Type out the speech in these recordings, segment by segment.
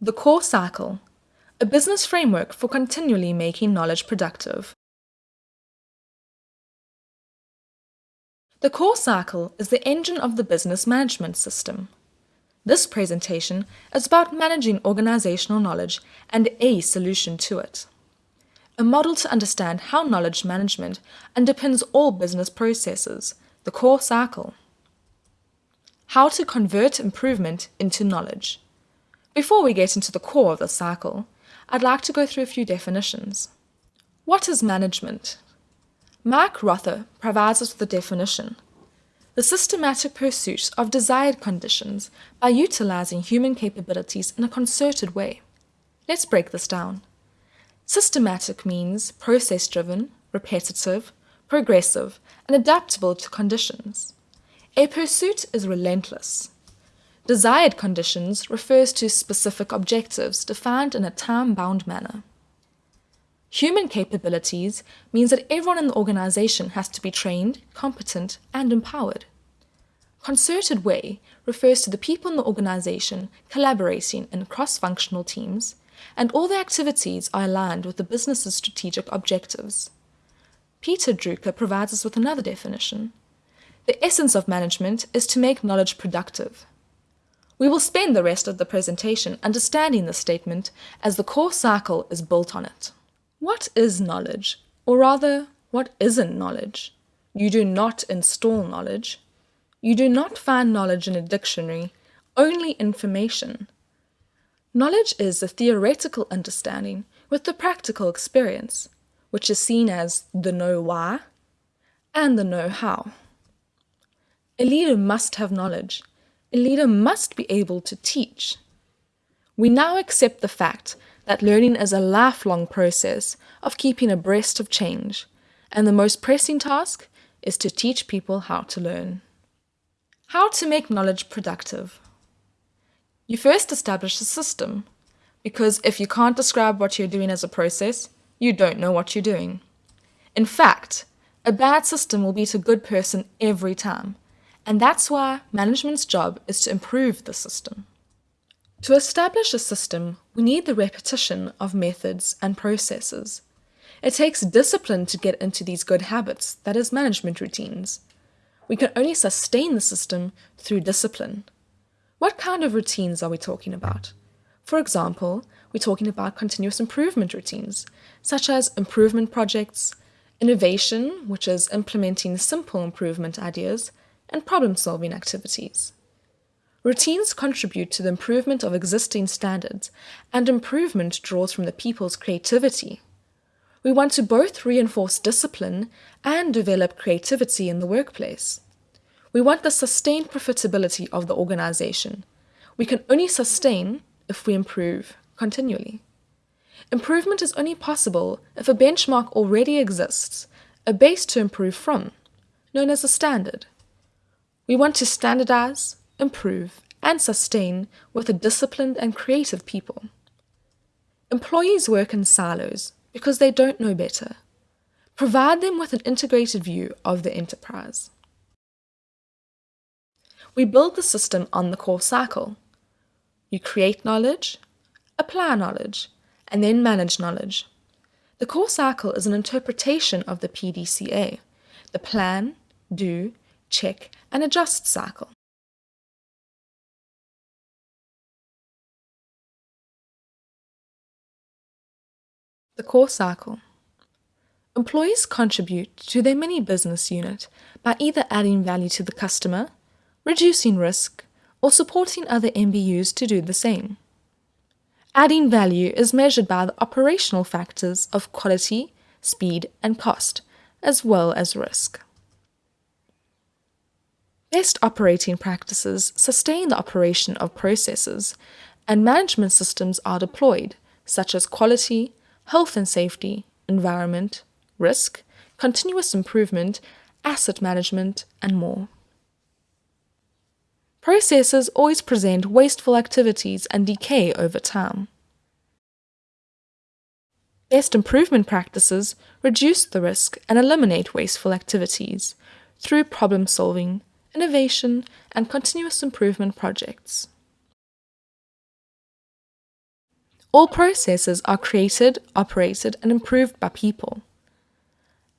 The Core Cycle, a business framework for continually making knowledge productive. The Core Cycle is the engine of the business management system. This presentation is about managing organizational knowledge and a solution to it. A model to understand how knowledge management underpins all business processes, the core cycle. How to convert improvement into knowledge. Before we get into the core of the cycle, I'd like to go through a few definitions. What is management? Mike Rother provides us with a definition. The systematic pursuit of desired conditions by utilizing human capabilities in a concerted way. Let's break this down. Systematic means process-driven, repetitive, progressive, and adaptable to conditions. A pursuit is relentless. Desired conditions refers to specific objectives defined in a time-bound manner. Human capabilities means that everyone in the organization has to be trained, competent, and empowered. Concerted way refers to the people in the organization collaborating in cross-functional teams, and all the activities are aligned with the business's strategic objectives. Peter Drucker provides us with another definition. The essence of management is to make knowledge productive. We will spend the rest of the presentation understanding this statement as the core cycle is built on it. What is knowledge? Or rather, what isn't knowledge? You do not install knowledge. You do not find knowledge in a dictionary, only information. Knowledge is a theoretical understanding with the practical experience, which is seen as the know why and the know how. A leader must have knowledge, a leader must be able to teach. We now accept the fact that learning is a lifelong process of keeping abreast of change, and the most pressing task is to teach people how to learn. How to make knowledge productive. You first establish a system, because if you can't describe what you're doing as a process, you don't know what you're doing. In fact, a bad system will beat a good person every time, and that's why management's job is to improve the system. To establish a system, we need the repetition of methods and processes. It takes discipline to get into these good habits, that is, management routines. We can only sustain the system through discipline. What kind of routines are we talking about? For example, we're talking about continuous improvement routines, such as improvement projects, innovation, which is implementing simple improvement ideas, and problem-solving activities. Routines contribute to the improvement of existing standards, and improvement draws from the people's creativity. We want to both reinforce discipline and develop creativity in the workplace. We want the sustained profitability of the organization. We can only sustain if we improve continually. Improvement is only possible if a benchmark already exists, a base to improve from, known as a standard. We want to standardize, improve, and sustain with a disciplined and creative people. Employees work in silos because they don't know better. Provide them with an integrated view of the enterprise. We build the system on the core cycle. You create knowledge, apply knowledge, and then manage knowledge. The core cycle is an interpretation of the PDCA, the plan, do, check, and adjust cycle. The core cycle. Employees contribute to their mini business unit by either adding value to the customer, reducing risk, or supporting other MBUs to do the same. Adding value is measured by the operational factors of quality, speed, and cost, as well as risk. Best operating practices sustain the operation of processes, and management systems are deployed, such as quality, health and safety, environment, risk, continuous improvement, asset management, and more. Processes always present wasteful activities and decay over time. Best improvement practices reduce the risk and eliminate wasteful activities through problem solving, innovation, and continuous improvement projects. All processes are created, operated, and improved by people.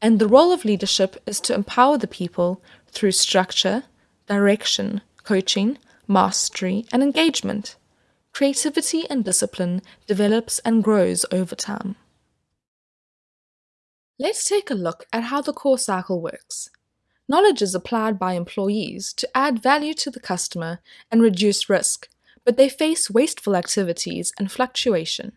And the role of leadership is to empower the people through structure, direction, coaching, mastery, and engagement. Creativity and discipline develops and grows over time. Let's take a look at how the core cycle works. Knowledge is applied by employees to add value to the customer and reduce risk, but they face wasteful activities and fluctuation.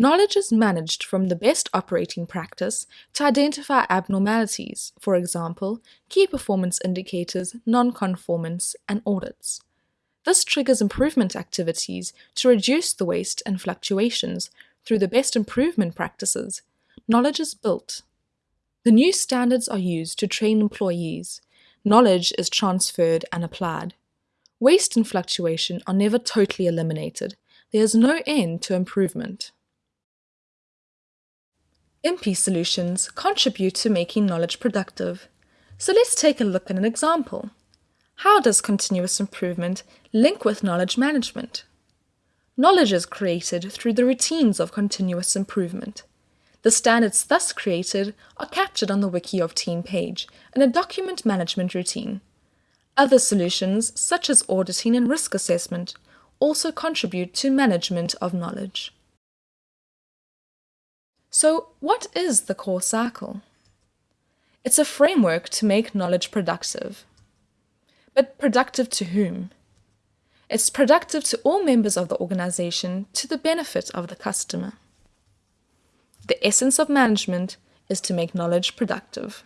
Knowledge is managed from the best operating practice to identify abnormalities, for example, key performance indicators, non-conformance, and audits. This triggers improvement activities to reduce the waste and fluctuations through the best improvement practices. Knowledge is built. The new standards are used to train employees. Knowledge is transferred and applied. Waste and fluctuation are never totally eliminated. There is no end to improvement. MP solutions contribute to making knowledge productive. So let's take a look at an example. How does continuous improvement link with knowledge management? Knowledge is created through the routines of continuous improvement. The standards thus created are captured on the Wiki of Team page in a document management routine. Other solutions, such as auditing and risk assessment, also contribute to management of knowledge. So, what is the core cycle? It's a framework to make knowledge productive. But productive to whom? It's productive to all members of the organization to the benefit of the customer. The essence of management is to make knowledge productive.